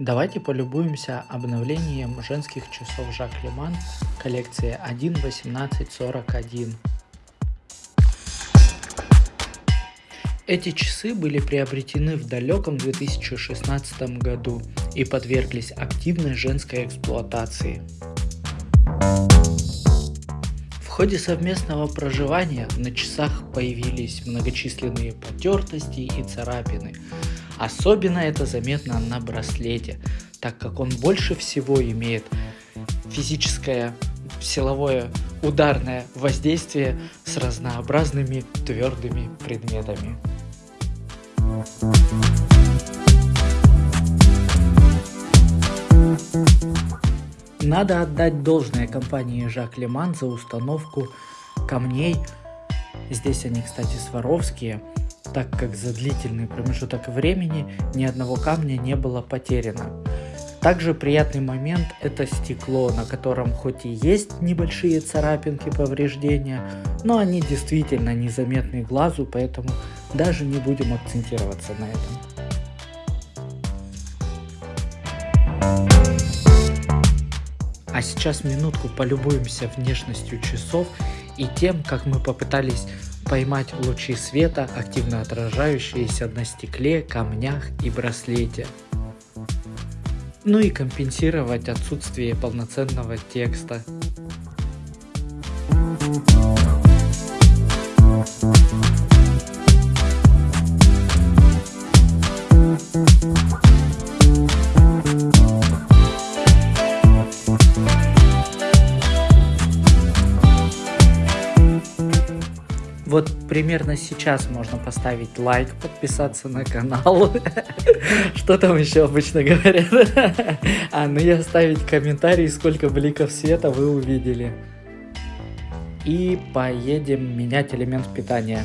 Давайте полюбуемся обновлением женских часов Жак Леман коллекции 1.1841. Эти часы были приобретены в далеком 2016 году и подверглись активной женской эксплуатации. В ходе совместного проживания на часах появились многочисленные потертости и царапины, Особенно это заметно на браслете, так как он больше всего имеет физическое, силовое, ударное воздействие с разнообразными твердыми предметами. Надо отдать должное компании Жак Леман за установку камней. Здесь они, кстати, сваровские так как за длительный промежуток времени ни одного камня не было потеряно. Также приятный момент это стекло, на котором хоть и есть небольшие царапинки повреждения, но они действительно незаметны глазу, поэтому даже не будем акцентироваться на этом. А сейчас минутку полюбуемся внешностью часов и тем, как мы попытались поймать лучи света, активно отражающиеся на стекле, камнях и браслете. Ну и компенсировать отсутствие полноценного текста. Вот примерно сейчас можно поставить лайк, подписаться на канал. Что там еще обычно говорят? А, ну и оставить комментарий, сколько бликов света вы увидели. И поедем менять элемент питания.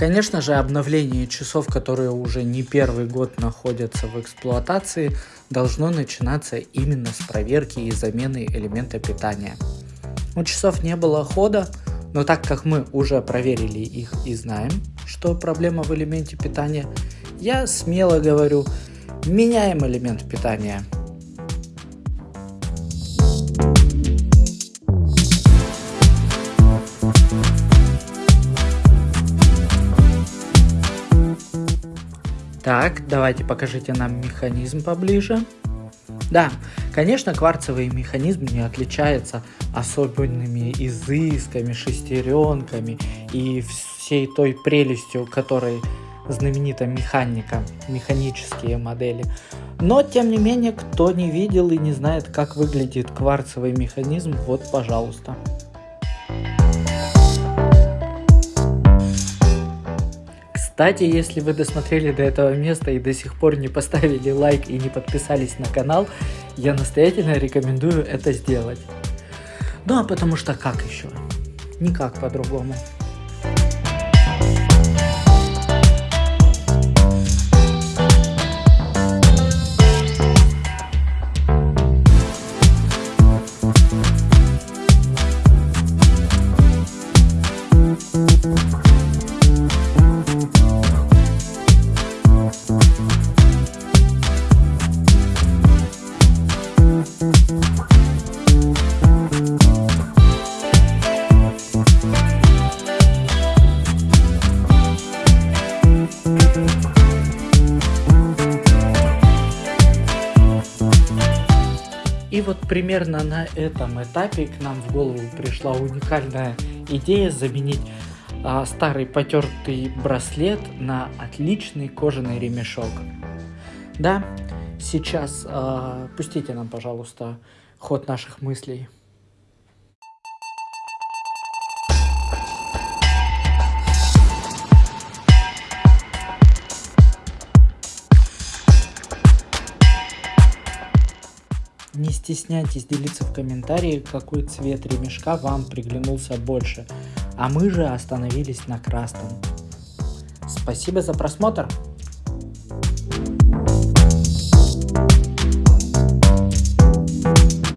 Конечно же, обновление часов, которые уже не первый год находятся в эксплуатации, должно начинаться именно с проверки и замены элемента питания. У часов не было хода, но так как мы уже проверили их и знаем, что проблема в элементе питания, я смело говорю, меняем элемент питания. Так, давайте покажите нам механизм поближе. Да, конечно, кварцевый механизм не отличается особенными изысками, шестеренками и всей той прелестью, которой знаменита механика, механические модели. Но, тем не менее, кто не видел и не знает, как выглядит кварцевый механизм, вот, пожалуйста. Кстати, если вы досмотрели до этого места и до сих пор не поставили лайк и не подписались на канал, я настоятельно рекомендую это сделать. Ну а потому что как еще? Никак по-другому. И вот примерно на этом этапе к нам в голову пришла уникальная идея заменить а, старый потертый браслет на отличный кожаный ремешок. Да, сейчас а, пустите нам, пожалуйста, ход наших мыслей. Не стесняйтесь делиться в комментарии, какой цвет ремешка вам приглянулся больше, а мы же остановились на красном. Спасибо за просмотр!